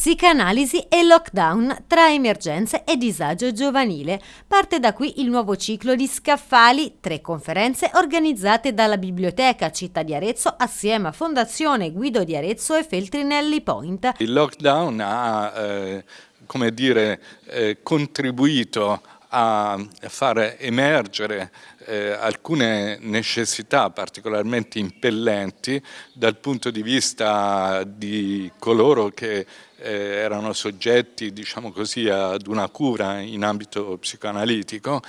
Psicanalisi e lockdown tra emergenze e disagio giovanile. Parte da qui il nuovo ciclo di Scaffali, tre conferenze organizzate dalla Biblioteca Città di Arezzo assieme a Fondazione Guido di Arezzo e Feltrinelli Point. Il lockdown ha eh, come dire, eh, contribuito a far emergere eh, alcune necessità particolarmente impellenti dal punto di vista di coloro che eh, erano soggetti diciamo così, ad una cura in ambito psicoanalitico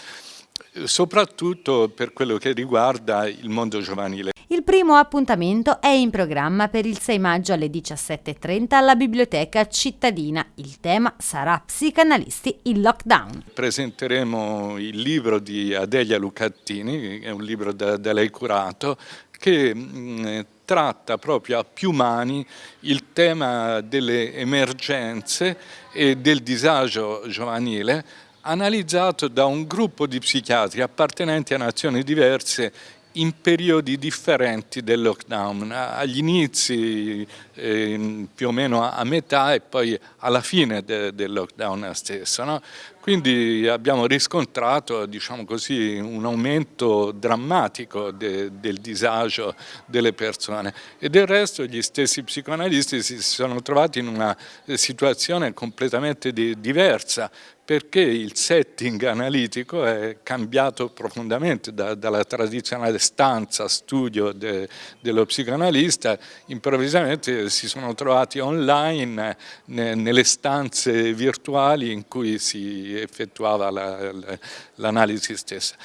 soprattutto per quello che riguarda il mondo giovanile. Primo appuntamento è in programma per il 6 maggio alle 17.30 alla Biblioteca Cittadina. Il tema sarà Psicanalisti in lockdown. Presenteremo il libro di Adelia Lucattini, è un libro da, da lei curato, che mh, tratta proprio a più mani il tema delle emergenze e del disagio giovanile analizzato da un gruppo di psichiatri appartenenti a nazioni diverse in periodi differenti del lockdown, agli inizi eh, più o meno a, metà e poi alla fine de, del lockdown stesso. No? Quindi abbiamo riscontrato diciamo così, un aumento drammatico de, del disagio delle persone e del resto gli stessi psicoanalisti si sono trovati in una situazione completamente di, diversa perché il setting analitico è cambiato profondamente da, dalla tradizionale stanza, studio de, dello psicoanalista, improvvisamente si sono trovati online ne, nelle stanze virtuali in cui si effettuava l'analisi la, la, stessa.